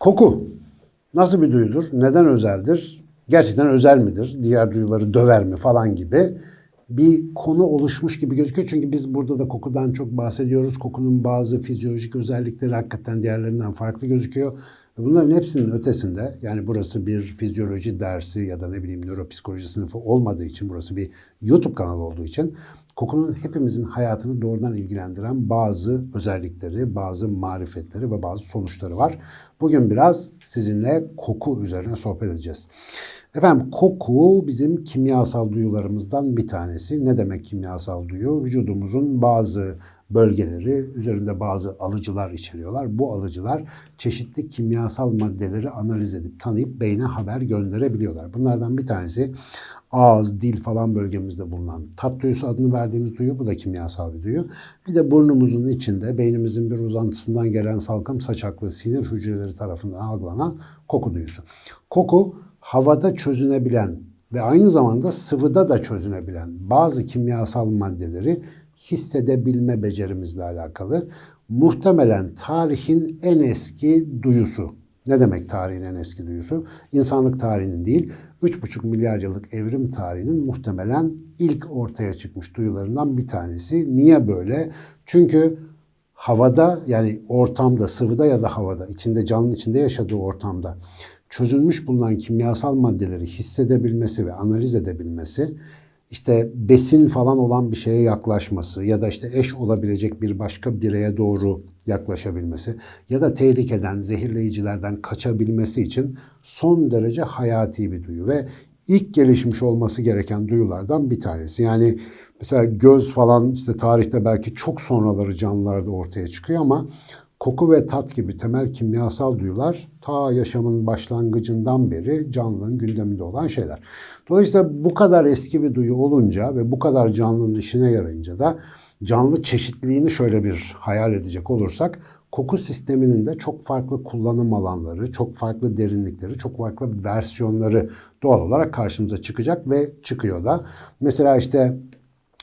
Koku nasıl bir duyudur? Neden özeldir? Gerçekten özel midir? Diğer duyuları döver mi falan gibi bir konu oluşmuş gibi gözüküyor. Çünkü biz burada da kokudan çok bahsediyoruz. Kokunun bazı fizyolojik özellikleri hakikaten diğerlerinden farklı gözüküyor. Bunların hepsinin ötesinde yani burası bir fizyoloji dersi ya da ne bileyim nöropsikoloji sınıfı olmadığı için burası bir YouTube kanalı olduğu için kokunun hepimizin hayatını doğrudan ilgilendiren bazı özellikleri, bazı marifetleri ve bazı sonuçları var. Bugün biraz sizinle koku üzerine sohbet edeceğiz. Efendim koku bizim kimyasal duyularımızdan bir tanesi. Ne demek kimyasal duyu? Vücudumuzun bazı bölgeleri üzerinde bazı alıcılar içeriyorlar. Bu alıcılar çeşitli kimyasal maddeleri analiz edip tanıyıp beyne haber gönderebiliyorlar. Bunlardan bir tanesi ağız, dil falan bölgemizde bulunan tat duyusu adını verdiğimiz duyu. Bu da kimyasal bir duyu. Bir de burnumuzun içinde beynimizin bir uzantısından gelen salkım saçaklı sinir hücreleri tarafından algılanan koku duyusu. Koku havada çözünebilen ve aynı zamanda sıvıda da çözünebilen bazı kimyasal maddeleri hissedebilme becerimizle alakalı. Muhtemelen tarihin en eski duyusu. Ne demek tarihin en eski duyusu? İnsanlık tarihinin değil, 3,5 milyar yıllık evrim tarihinin muhtemelen ilk ortaya çıkmış duyularından bir tanesi. Niye böyle? Çünkü havada yani ortamda, sıvıda ya da havada, içinde canlının içinde yaşadığı ortamda çözülmüş bulunan kimyasal maddeleri hissedebilmesi ve analiz edebilmesi işte besin falan olan bir şeye yaklaşması ya da işte eş olabilecek bir başka bireye doğru yaklaşabilmesi ya da tehlikeden, zehirleyicilerden kaçabilmesi için son derece hayati bir duyu ve ilk gelişmiş olması gereken duyulardan bir tanesi. Yani mesela göz falan işte tarihte belki çok sonraları canlılarda ortaya çıkıyor ama koku ve tat gibi temel kimyasal duyular ta yaşamın başlangıcından beri canlının gündeminde olan şeyler. Dolayısıyla bu kadar eski bir duyu olunca ve bu kadar canlının işine yarayınca da canlı çeşitliliğini şöyle bir hayal edecek olursak koku sisteminin de çok farklı kullanım alanları, çok farklı derinlikleri, çok farklı versiyonları doğal olarak karşımıza çıkacak ve çıkıyor da. Mesela işte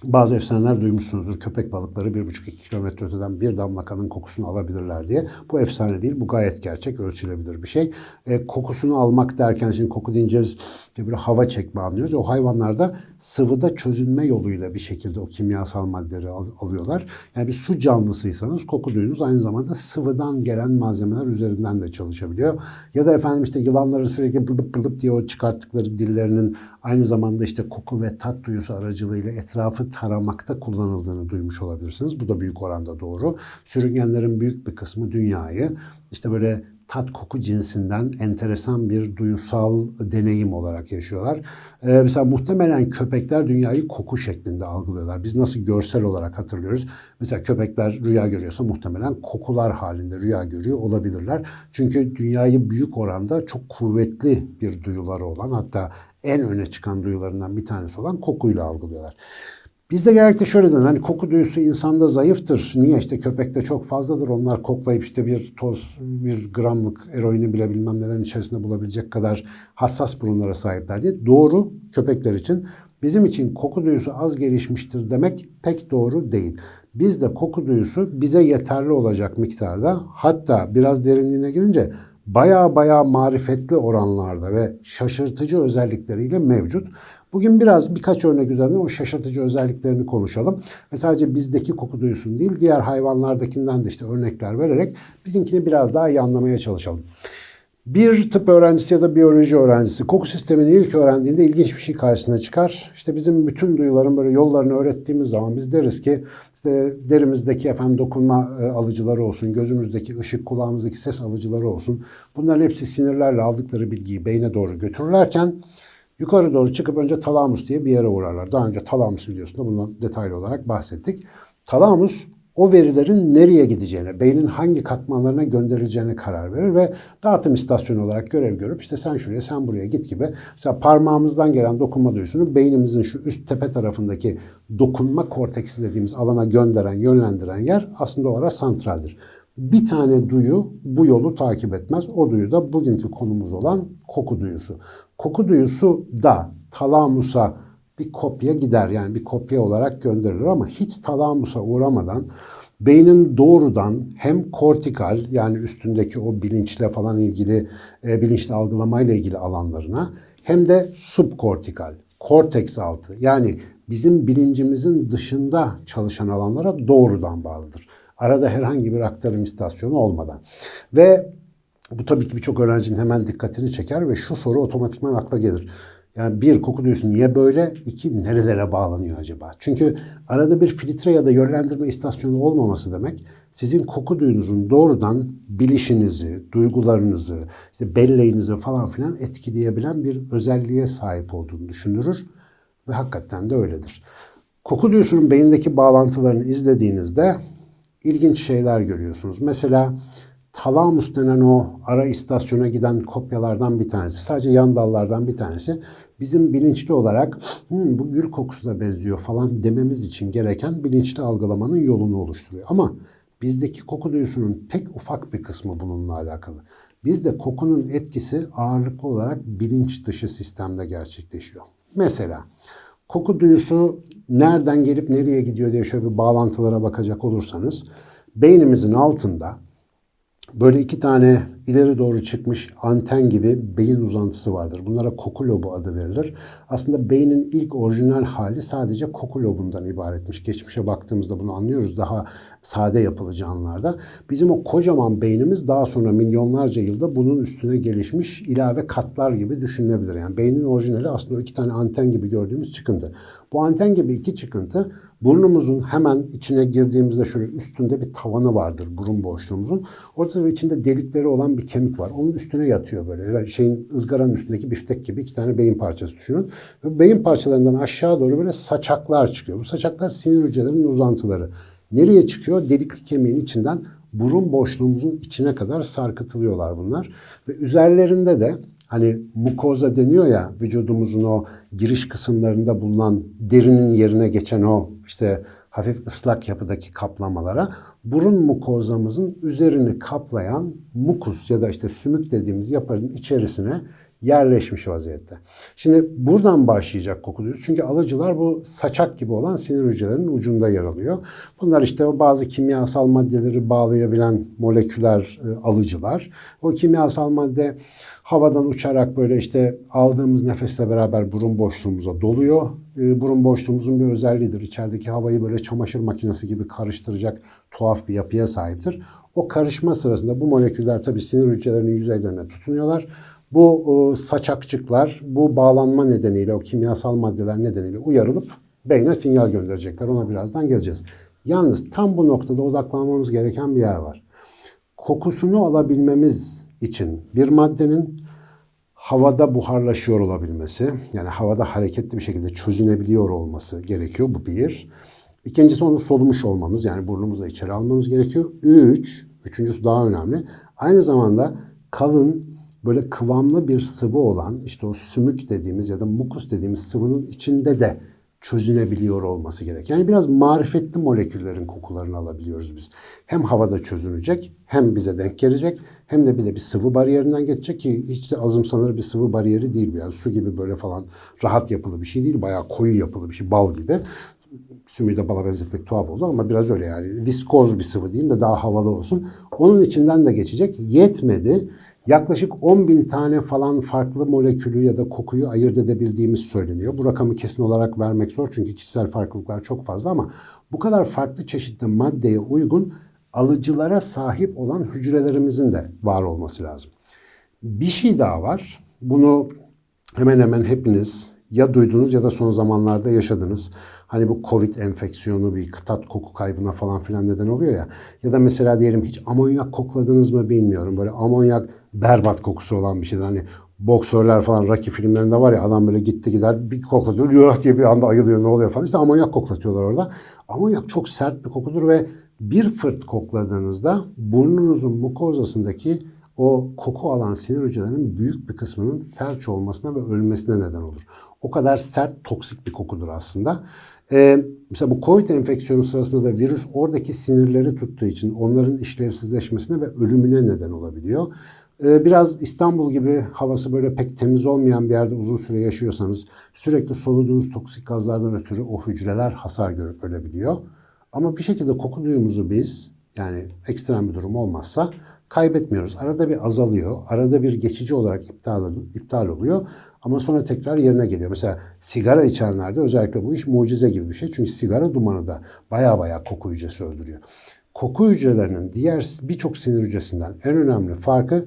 bazı efsaneler duymuşsunuzdur. Köpek balıkları 1,5-2 kilometre öteden bir damla kanın kokusunu alabilirler diye. Bu efsane değil. Bu gayet gerçek. Ölçülebilir bir şey. E, kokusunu almak derken şimdi koku deyince biz bir hava çekme anlıyoruz. O hayvanlarda sıvıda çözünme yoluyla bir şekilde o kimyasal maddeleri al, alıyorlar. Yani bir su canlısıysanız koku duyunuz aynı zamanda sıvıdan gelen malzemeler üzerinden de çalışabiliyor. Ya da efendim işte yılanların sürekli bılıp bılıp diye o çıkarttıkları dillerinin aynı zamanda işte koku ve tat duyusu aracılığıyla etrafı taramakta kullanıldığını duymuş olabilirsiniz. Bu da büyük oranda doğru. Sürüngenlerin büyük bir kısmı dünyayı işte böyle tat koku cinsinden enteresan bir duyusal deneyim olarak yaşıyorlar. Ee, mesela muhtemelen köpekler dünyayı koku şeklinde algılıyorlar. Biz nasıl görsel olarak hatırlıyoruz? Mesela köpekler rüya görüyorsa muhtemelen kokular halinde rüya görüyor olabilirler. Çünkü dünyayı büyük oranda çok kuvvetli bir duyuları olan hatta en öne çıkan duyularından bir tanesi olan kokuyla algılıyorlar. Bizde genellikle şöyle denir, hani koku duyusu insanda zayıftır. Niye? işte köpekte çok fazladır. Onlar koklayıp işte bir toz, bir gramlık eroini bile bilmem nelerin içerisinde bulabilecek kadar hassas burunlara sahipler diye. Doğru köpekler için. Bizim için koku duyusu az gelişmiştir demek pek doğru değil. Bizde koku duyusu bize yeterli olacak miktarda hatta biraz derinliğine girince baya baya marifetli oranlarda ve şaşırtıcı özellikleriyle mevcut. Bugün biraz birkaç örnek üzerine o şaşırtıcı özelliklerini konuşalım. Ve sadece bizdeki koku duyusun değil, diğer hayvanlardakinden de işte örnekler vererek bizimkini biraz daha iyi anlamaya çalışalım. Bir tıp öğrencisi ya da biyoloji öğrencisi koku sistemini ilk öğrendiğinde ilginç bir şey karşısına çıkar. İşte bizim bütün duyuların böyle yollarını öğrettiğimiz zaman biz deriz ki işte derimizdeki efendim dokunma e, alıcıları olsun, gözümüzdeki ışık, kulağımızdaki ses alıcıları olsun. Bunların hepsi sinirlerle aldıkları bilgiyi beyne doğru götürürlerken yukarı doğru çıkıp önce talamus diye bir yere uğrarlar. Daha önce talamus videosunda bundan detaylı olarak bahsettik. Talamus o verilerin nereye gideceğine, beynin hangi katmanlarına gönderileceğine karar verir ve dağıtım istasyonu olarak görev görüp işte sen şuraya sen buraya git gibi. Mesela parmağımızdan gelen dokunma duyusunu beynimizin şu üst tepe tarafındaki dokunma korteksi dediğimiz alana gönderen, yönlendiren yer aslında o ara santraldir. Bir tane duyu bu yolu takip etmez. O duyu da bugünkü konumuz olan koku duyusu. Koku duyusu da talamusa bir kopya gider. Yani bir kopya olarak gönderilir ama hiç talamusa uğramadan beynin doğrudan hem kortikal yani üstündeki o bilinçle falan ilgili e, bilinçli algılamayla ilgili alanlarına hem de subkortikal, korteks altı yani bizim bilincimizin dışında çalışan alanlara doğrudan bağlıdır. Arada herhangi bir aktarım istasyonu olmadan. Ve bu tabii ki birçok öğrencinin hemen dikkatini çeker ve şu soru otomatikman akla gelir. Yani bir koku duyusu niye böyle? İki nerelere bağlanıyor acaba? Çünkü arada bir filtre ya da yönlendirme istasyonu olmaması demek sizin koku duyunuzun doğrudan bilişinizi, duygularınızı, işte belleğinizi falan filan etkileyebilen bir özelliğe sahip olduğunu düşündürür ve hakikaten de öyledir. Koku duyusunun beyindeki bağlantılarını izlediğinizde ilginç şeyler görüyorsunuz. Mesela talamus denen o ara istasyona giden kopyalardan bir tanesi, sadece yan dallardan bir tanesi bizim bilinçli olarak Hı, bu gül kokusuna benziyor falan dememiz için gereken bilinçli algılamanın yolunu oluşturuyor. Ama bizdeki koku duyusunun tek ufak bir kısmı bununla alakalı. Bizde kokunun etkisi ağırlıklı olarak bilinç dışı sistemde gerçekleşiyor. Mesela koku duyusu nereden gelip nereye gidiyor diye şöyle bir bağlantılara bakacak olursanız beynimizin altında böyle iki tane ileri doğru çıkmış anten gibi beyin uzantısı vardır. Bunlara koku lobu adı verilir. Aslında beynin ilk orijinal hali sadece koku lobundan ibaretmiş. Geçmişe baktığımızda bunu anlıyoruz daha sade yapılı canlılarda. Bizim o kocaman beynimiz daha sonra milyonlarca yılda bunun üstüne gelişmiş ilave katlar gibi düşünülebilir. Yani beynin orijinali aslında iki tane anten gibi gördüğümüz çıkıntı. Bu anten gibi iki çıkıntı burnumuzun hemen içine girdiğimizde şöyle üstünde bir tavanı vardır burun boşluğumuzun. Orada da içinde delikleri olan bir kemik var. Onun üstüne yatıyor böyle. Şeyin ızgaranın üstündeki biftek gibi iki tane beyin parçası düşünün. Ve beyin parçalarından aşağı doğru böyle saçaklar çıkıyor. Bu saçaklar sinir hücrelerinin uzantıları. Nereye çıkıyor? Delikli kemiğin içinden burun boşluğumuzun içine kadar sarkıtılıyorlar bunlar. Ve üzerlerinde de hani mukoza deniyor ya vücudumuzun o giriş kısımlarında bulunan derinin yerine geçen o işte hafif ıslak yapıdaki kaplamalara burun mukozamızın üzerini kaplayan mukus ya da işte sümük dediğimiz yapının içerisine yerleşmiş vaziyette. Şimdi buradan başlayacak koku. Çünkü alıcılar bu saçak gibi olan sinir hücrelerinin ucunda yer alıyor. Bunlar işte bazı kimyasal maddeleri bağlayabilen moleküler e, alıcılar. O kimyasal madde havadan uçarak böyle işte aldığımız nefesle beraber burun boşluğumuza doluyor. E, burun boşluğumuzun bir özelliğidir. İçerideki havayı böyle çamaşır makinesi gibi karıştıracak tuhaf bir yapıya sahiptir. O karışma sırasında bu moleküller tabii sinir hücrelerinin yüzeylerine tutunuyorlar. Bu e, saçakçıklar bu bağlanma nedeniyle, o kimyasal maddeler nedeniyle uyarılıp beyne sinyal gönderecekler. Ona birazdan geleceğiz. Yalnız tam bu noktada odaklanmamız gereken bir yer var. Kokusunu alabilmemiz için bir maddenin havada buharlaşıyor olabilmesi, yani havada hareketli bir şekilde çözünebiliyor olması gerekiyor. Bu bir. İkincisi onu solumuş olmamız, yani burnumuzla içeri almamız gerekiyor. Üç, üçüncüsü daha önemli. Aynı zamanda kalın, böyle kıvamlı bir sıvı olan işte o sümük dediğimiz ya da mukus dediğimiz sıvının içinde de çözünebiliyor olması gerek. Yani biraz marifetli moleküllerin kokularını alabiliyoruz biz. Hem havada çözünecek, hem bize denk gelecek, hem de bir de bir sıvı bariyerinden geçecek ki hiç de azımsanır bir sıvı bariyeri değil. Yani su gibi böyle falan rahat yapılı bir şey değil. Bayağı koyu yapılı bir şey, bal gibi. Sümüğü de bala benzetmek tuhaf oldu ama biraz öyle yani. Viskoz bir sıvı diyeyim de daha havalı olsun. Onun içinden de geçecek. Yetmedi. Yaklaşık 10 bin tane falan farklı molekülü ya da kokuyu ayırt edebildiğimiz söyleniyor. Bu rakamı kesin olarak vermek zor çünkü kişisel farklılıklar çok fazla ama bu kadar farklı çeşitli maddeye uygun alıcılara sahip olan hücrelerimizin de var olması lazım. Bir şey daha var. Bunu hemen hemen hepiniz ya duydunuz ya da son zamanlarda yaşadınız. Hani bu Covid enfeksiyonu bir tat koku kaybına falan filan neden oluyor ya. Ya da mesela diyelim hiç amonyak kokladınız mı bilmiyorum. Böyle amonyak berbat kokusu olan bir şeydir. Hani boksörler falan Rocky filmlerinde var ya adam böyle gitti gider bir koklatıyor yuh diye bir anda ayılıyor ne oluyor falan. İşte amonyak koklatıyorlar orada. Amonyak çok sert bir kokudur ve Bir fırt kokladığınızda burnunuzun mukozasındaki o koku alan sinir hücrelerinin büyük bir kısmının felç olmasına ve ölmesine neden olur. O kadar sert, toksik bir kokudur aslında. Ee, mesela bu COVID enfeksiyonu sırasında da virüs oradaki sinirleri tuttuğu için onların işlevsizleşmesine ve ölümüne neden olabiliyor. Ee, biraz İstanbul gibi havası böyle pek temiz olmayan bir yerde uzun süre yaşıyorsanız sürekli soluduğunuz toksik gazlardan ötürü o hücreler hasar görüp ölebiliyor. Ama bir şekilde koku duyumuzu biz yani ekstrem bir durum olmazsa kaybetmiyoruz. Arada bir azalıyor. Arada bir geçici olarak iptal, iptal oluyor. Ama sonra tekrar yerine geliyor. Mesela sigara içenlerde özellikle bu iş mucize gibi bir şey. Çünkü sigara dumanı da baya baya koku hücresi öldürüyor. Koku hücrelerinin diğer birçok sinir hücresinden en önemli farkı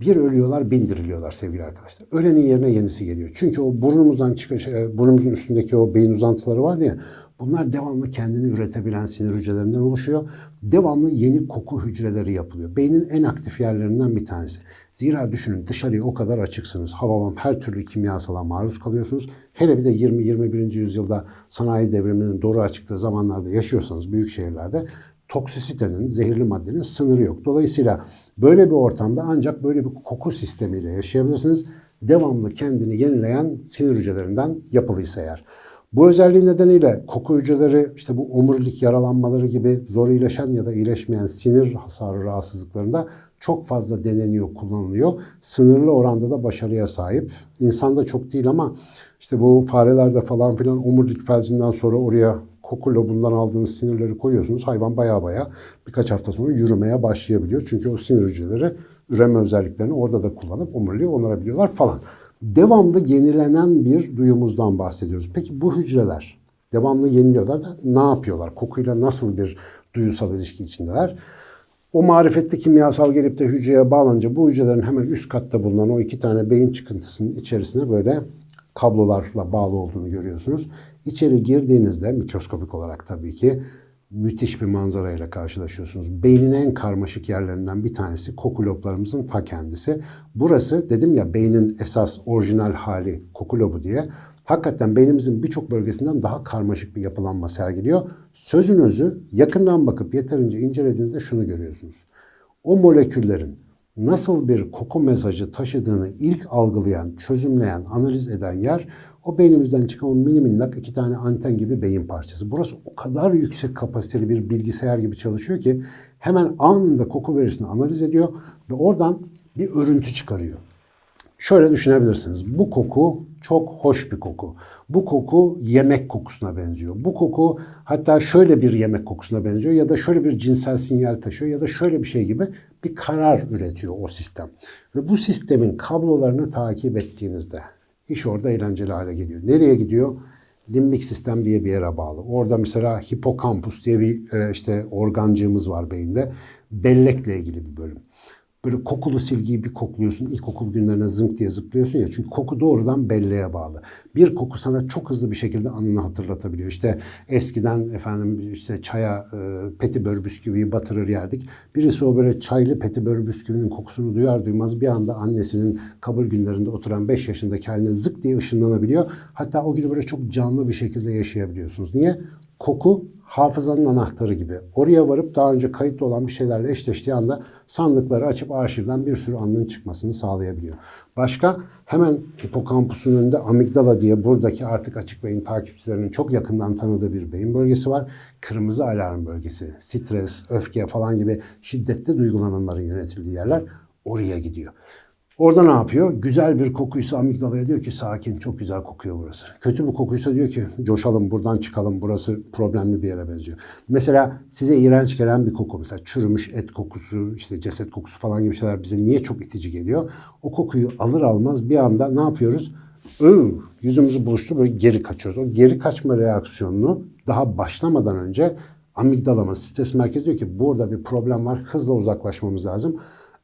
bir ölüyorlar, bin diriliyorlar sevgili arkadaşlar. Ölenin yerine yenisi geliyor. Çünkü o burnumuzdan çıkan, şey, burnumuzun üstündeki o beyin uzantıları var ya, bunlar devamlı kendini üretebilen sinir hücrelerinden oluşuyor. Devamlı yeni koku hücreleri yapılıyor. Beynin en aktif yerlerinden bir tanesi. Zira düşünün dışarıya o kadar açıksınız. Havalam her türlü kimyasala maruz kalıyorsunuz. Hele bir de 20-21. yüzyılda sanayi devriminin doğru açıktığı zamanlarda yaşıyorsanız büyük şehirlerde toksisitenin, zehirli maddenin sınırı yok. Dolayısıyla böyle bir ortamda ancak böyle bir koku sistemiyle yaşayabilirsiniz. Devamlı kendini yenileyen sinir hücrelerinden yapılıysa eğer. Bu özelliği nedeniyle koku hücreleri işte bu omurilik yaralanmaları gibi zor iyileşen ya da iyileşmeyen sinir hasarı rahatsızlıklarında çok fazla deneniyor, kullanılıyor. Sınırlı oranda da başarıya sahip. İnsanda çok değil ama işte bu farelerde falan filan omurilik felcinden sonra oraya koku lobundan aldığınız sinirleri koyuyorsunuz. Hayvan baya baya birkaç hafta sonra yürümeye başlayabiliyor. Çünkü o sinir hücreleri üreme özelliklerini orada da kullanıp omuriliği onarabiliyorlar falan. Devamlı yenilenen bir duyumuzdan bahsediyoruz. Peki bu hücreler devamlı yeniliyorlar da ne yapıyorlar? Kokuyla nasıl bir duyusal ilişki içindeler? O marifetli kimyasal gelip de hücreye bağlanınca bu hücrelerin hemen üst katta bulunan o iki tane beyin çıkıntısının içerisine böyle kablolarla bağlı olduğunu görüyorsunuz. İçeri girdiğinizde mikroskopik olarak tabii ki müthiş bir manzarayla karşılaşıyorsunuz. Beynin en karmaşık yerlerinden bir tanesi koku loblarımızın ta kendisi. Burası dedim ya beynin esas orijinal hali koku lobu diye. Hakikaten beynimizin birçok bölgesinden daha karmaşık bir yapılanma sergiliyor. Sözün özü yakından bakıp yeterince incelediğinizde şunu görüyorsunuz. O moleküllerin nasıl bir koku mesajı taşıdığını ilk algılayan, çözümleyen, analiz eden yer o beynimizden çıkan o mini minnak iki tane anten gibi beyin parçası. Burası o kadar yüksek kapasiteli bir bilgisayar gibi çalışıyor ki hemen anında koku verisini analiz ediyor ve oradan bir örüntü çıkarıyor. Şöyle düşünebilirsiniz. Bu koku çok hoş bir koku. Bu koku yemek kokusuna benziyor. Bu koku hatta şöyle bir yemek kokusuna benziyor ya da şöyle bir cinsel sinyal taşıyor ya da şöyle bir şey gibi bir karar üretiyor o sistem. Ve bu sistemin kablolarını takip ettiğinizde iş orada eğlenceli hale geliyor. Nereye gidiyor? Limbik sistem diye bir yere bağlı. Orada mesela hipokampus diye bir e, işte organcığımız var beyinde. Bellekle ilgili bir bölüm. Böyle kokulu silgiyi bir kokluyorsun. İlkokul günlerine zınk diye zıplıyorsun ya. Çünkü koku doğrudan belleğe bağlı. Bir koku sana çok hızlı bir şekilde anını hatırlatabiliyor. İşte eskiden efendim işte çaya e, petibör bisküviyi batırır yerdik. Birisi o böyle çaylı petibör bisküvinin kokusunu duyar duymaz bir anda annesinin kabul günlerinde oturan 5 yaşındaki haline zık diye ışınlanabiliyor. Hatta o günü böyle çok canlı bir şekilde yaşayabiliyorsunuz. Niye? Koku hafızanın anahtarı gibi. Oraya varıp daha önce kayıtlı olan bir şeylerle eşleştiği anda sandıkları açıp arşivden bir sürü anının çıkmasını sağlayabiliyor. Başka hemen hipokampusun önünde amigdala diye buradaki artık açık beyin takipçilerinin çok yakından tanıdığı bir beyin bölgesi var. Kırmızı alarm bölgesi, stres, öfke falan gibi şiddetli duygulanımların yönetildiği yerler oraya gidiyor. Orada ne yapıyor? Güzel bir kokuysa amigdalaya diyor ki sakin çok güzel kokuyor burası. Kötü bir kokuysa diyor ki coşalım buradan çıkalım burası problemli bir yere benziyor. Mesela size iğrenç gelen bir koku mesela çürümüş et kokusu işte ceset kokusu falan gibi şeyler bize niye çok itici geliyor? O kokuyu alır almaz bir anda ne yapıyoruz? Iı, yüzümüzü buluştu böyle geri kaçıyoruz. O geri kaçma reaksiyonunu daha başlamadan önce amigdalamız stres merkezi diyor ki burada bir problem var hızla uzaklaşmamız lazım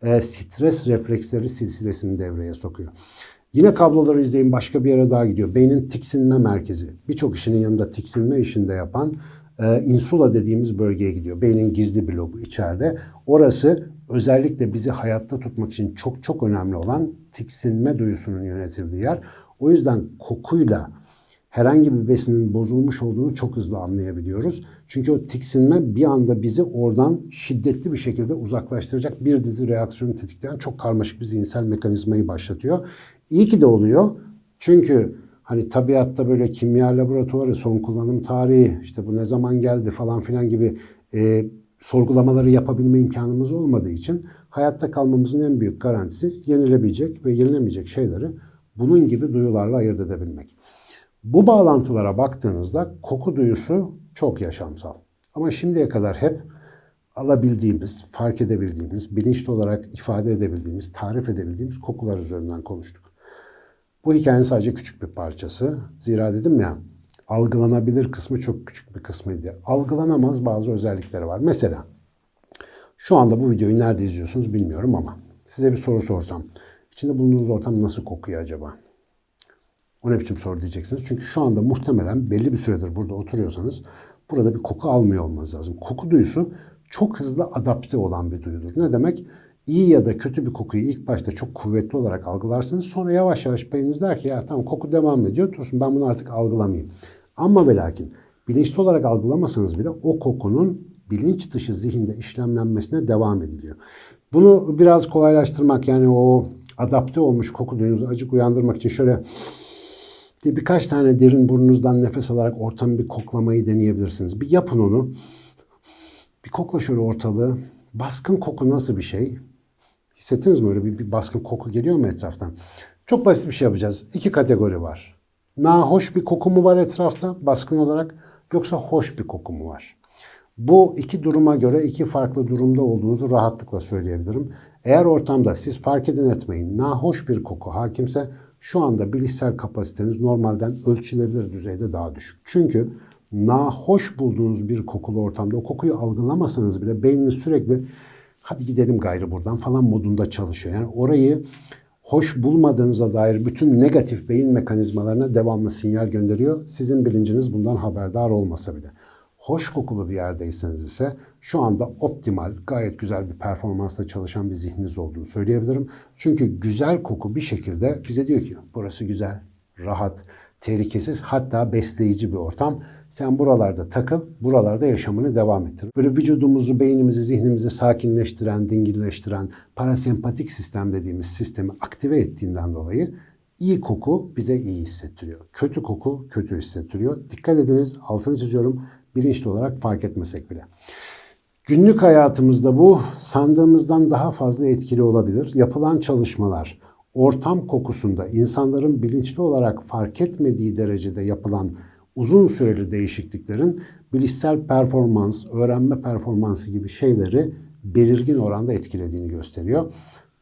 e, stres refleksleri silsilesini devreye sokuyor. Yine kabloları izleyin başka bir yere daha gidiyor. Beynin tiksinme merkezi. Birçok işinin yanında tiksinme işinde yapan e, insula dediğimiz bölgeye gidiyor. Beynin gizli bir lobu içeride. Orası özellikle bizi hayatta tutmak için çok çok önemli olan tiksinme duyusunun yönetildiği yer. O yüzden kokuyla herhangi bir besinin bozulmuş olduğunu çok hızlı anlayabiliyoruz. Çünkü o tiksinme bir anda bizi oradan şiddetli bir şekilde uzaklaştıracak bir dizi reaksiyonu tetikleyen çok karmaşık bir zihinsel mekanizmayı başlatıyor. İyi ki de oluyor. Çünkü hani tabiatta böyle kimya laboratuvarı, son kullanım tarihi, işte bu ne zaman geldi falan filan gibi e, sorgulamaları yapabilme imkanımız olmadığı için hayatta kalmamızın en büyük garantisi yenilebilecek ve yenilemeyecek şeyleri bunun gibi duyularla ayırt edebilmek. Bu bağlantılara baktığınızda koku duyusu çok yaşamsal. Ama şimdiye kadar hep alabildiğimiz, fark edebildiğimiz, bilinçli olarak ifade edebildiğimiz, tarif edebildiğimiz kokular üzerinden konuştuk. Bu hikayenin sadece küçük bir parçası. Zira dedim ya, algılanabilir kısmı çok küçük bir kısmıydı. Algılanamaz bazı özellikleri var. Mesela şu anda bu videoyu nerede izliyorsunuz bilmiyorum ama size bir soru sorsam. İçinde bulunduğunuz ortam nasıl kokuyor acaba? O ne biçim soru diyeceksiniz. Çünkü şu anda muhtemelen belli bir süredir burada oturuyorsanız burada bir koku almıyor olmanız lazım. Koku duyusu çok hızlı adapte olan bir duyudur. Ne demek? İyi ya da kötü bir kokuyu ilk başta çok kuvvetli olarak algılarsınız. Sonra yavaş yavaş beyniniz der ki ya tamam koku devam ediyor. Dursun ben bunu artık algılamayayım. Ama ve lakin bilinçli olarak algılamasanız bile o kokunun bilinç dışı zihinde işlemlenmesine devam ediliyor. Bunu biraz kolaylaştırmak yani o adapte olmuş koku duyunuzu acık uyandırmak için şöyle diye birkaç tane derin burnunuzdan nefes alarak ortamı bir koklamayı deneyebilirsiniz. Bir yapın onu. Bir kokla şöyle ortalığı. Baskın koku nasıl bir şey? Hissettiniz mi öyle bir, bir baskın koku geliyor mu etraftan? Çok basit bir şey yapacağız. İki kategori var. Nahoş bir koku mu var etrafta baskın olarak yoksa hoş bir koku mu var? Bu iki duruma göre iki farklı durumda olduğunuzu rahatlıkla söyleyebilirim. Eğer ortamda siz fark edin etmeyin nahoş bir koku hakimse şu anda bilişsel kapasiteniz normalden ölçülebilir düzeyde daha düşük. Çünkü nahoş bulduğunuz bir kokulu ortamda o kokuyu algılamasanız bile beyniniz sürekli hadi gidelim gayrı buradan falan modunda çalışıyor. Yani orayı hoş bulmadığınıza dair bütün negatif beyin mekanizmalarına devamlı sinyal gönderiyor. Sizin bilinciniz bundan haberdar olmasa bile. Hoş kokulu bir yerdeyseniz ise şu anda optimal, gayet güzel bir performansla çalışan bir zihniniz olduğunu söyleyebilirim. Çünkü güzel koku bir şekilde bize diyor ki burası güzel, rahat, tehlikesiz hatta besleyici bir ortam. Sen buralarda takıl, buralarda yaşamını devam ettir. Böyle vücudumuzu, beynimizi, zihnimizi sakinleştiren, dingilleştiren parasempatik sistem dediğimiz sistemi aktive ettiğinden dolayı iyi koku bize iyi hissettiriyor. Kötü koku kötü hissettiriyor. Dikkat ediniz, altını çiziyorum, bilinçli olarak fark etmesek bile. Günlük hayatımızda bu sandığımızdan daha fazla etkili olabilir. Yapılan çalışmalar ortam kokusunda insanların bilinçli olarak fark etmediği derecede yapılan uzun süreli değişikliklerin bilişsel performans, öğrenme performansı gibi şeyleri belirgin oranda etkilediğini gösteriyor.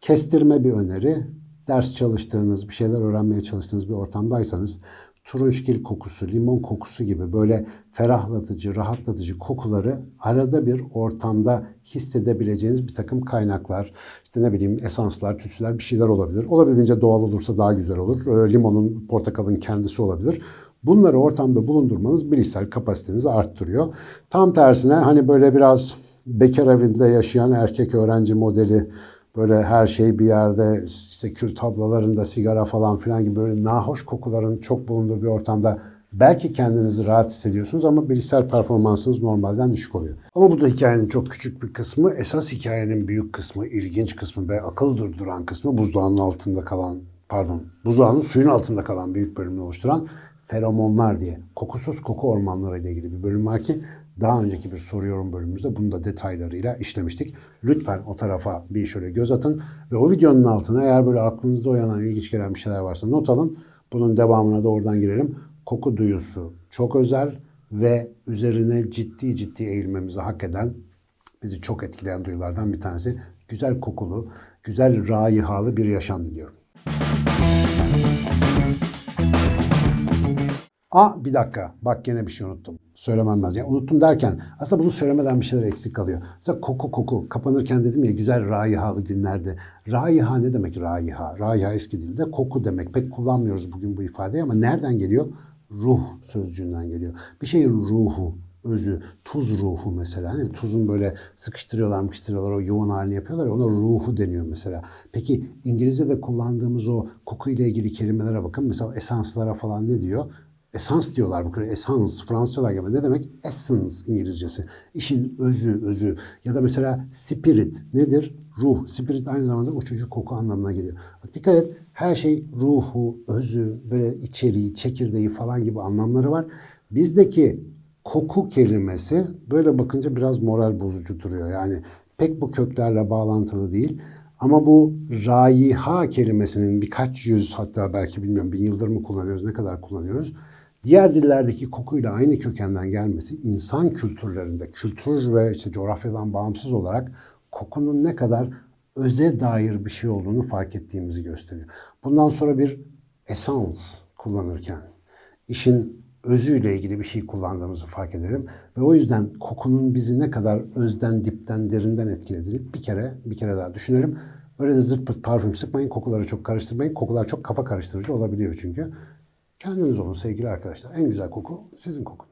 Kestirme bir öneri, ders çalıştığınız, bir şeyler öğrenmeye çalıştığınız bir ortamdaysanız turunçgil kokusu, limon kokusu gibi böyle ferahlatıcı, rahatlatıcı kokuları arada bir ortamda hissedebileceğiniz bir takım kaynaklar, işte ne bileyim esanslar, tütsüler bir şeyler olabilir. Olabildiğince doğal olursa daha güzel olur. Limonun, portakalın kendisi olabilir. Bunları ortamda bulundurmanız bilişsel kapasitenizi arttırıyor. Tam tersine hani böyle biraz bekar evinde yaşayan erkek öğrenci modeli böyle her şey bir yerde işte kül tablalarında sigara falan filan gibi böyle nahoş kokuların çok bulunduğu bir ortamda belki kendinizi rahat hissediyorsunuz ama bilişsel performansınız normalden düşük oluyor. Ama bu da hikayenin çok küçük bir kısmı. Esas hikayenin büyük kısmı, ilginç kısmı ve akıl durduran kısmı buzdağının altında kalan, pardon, buzdağının suyun altında kalan büyük bölümünü oluşturan feromonlar diye kokusuz koku ormanları ile ilgili bir bölüm var ki daha önceki bir soru yorum bölümümüzde bunu da detaylarıyla işlemiştik. Lütfen o tarafa bir şöyle göz atın ve o videonun altına eğer böyle aklınızda uyanan ilginç gelen bir şeyler varsa not alın. Bunun devamına da oradan girelim. Koku duyusu çok özel ve üzerine ciddi ciddi eğilmemizi hak eden, bizi çok etkileyen duyulardan bir tanesi. Güzel kokulu, güzel raihalı bir yaşam diliyorum. Aa bir dakika bak gene bir şey unuttum. Söylemem lazım. Yani unuttum derken aslında bunu söylemeden bir şeyler eksik kalıyor. Mesela koku koku kapanırken dedim ya güzel raihalı günlerde. Raiha ne demek raiha? Raiha eski dilde koku demek. Pek kullanmıyoruz bugün bu ifadeyi ama nereden geliyor? Ruh sözcüğünden geliyor. Bir şeyin ruhu, özü, tuz ruhu mesela. Hani tuzun böyle sıkıştırıyorlar mıkıştırıyorlar o yoğun halini yapıyorlar ya ona ruhu deniyor mesela. Peki İngilizce'de kullandığımız o koku ile ilgili kelimelere bakın. Mesela esanslara falan ne diyor? Esans diyorlar bu kadar. Esans Fransızcalar gibi. Ne demek? Essence İngilizcesi. İşin özü, özü. Ya da mesela spirit nedir? Ruh. Spirit aynı zamanda uçucu koku anlamına geliyor. Bak dikkat et. Her şey ruhu, özü, böyle içeriği, çekirdeği falan gibi anlamları var. Bizdeki koku kelimesi böyle bakınca biraz moral bozucu duruyor. Yani pek bu köklerle bağlantılı değil. Ama bu raiha kelimesinin birkaç yüz hatta belki bilmiyorum bin yıldır mı kullanıyoruz, ne kadar kullanıyoruz. Diğer dillerdeki kokuyla aynı kökenden gelmesi insan kültürlerinde, kültür ve işte coğrafyadan bağımsız olarak kokunun ne kadar öze dair bir şey olduğunu fark ettiğimizi gösteriyor. Bundan sonra bir esans kullanırken işin özüyle ilgili bir şey kullandığımızı fark ederim. Ve o yüzden kokunun bizi ne kadar özden, dipten, derinden etkilediğini bir kere, bir kere daha düşünelim. Öyle de zırt pırt parfüm sıkmayın, kokuları çok karıştırmayın. Kokular çok kafa karıştırıcı olabiliyor çünkü. Kendiniz olun sevgili arkadaşlar. En güzel koku sizin kokunuz.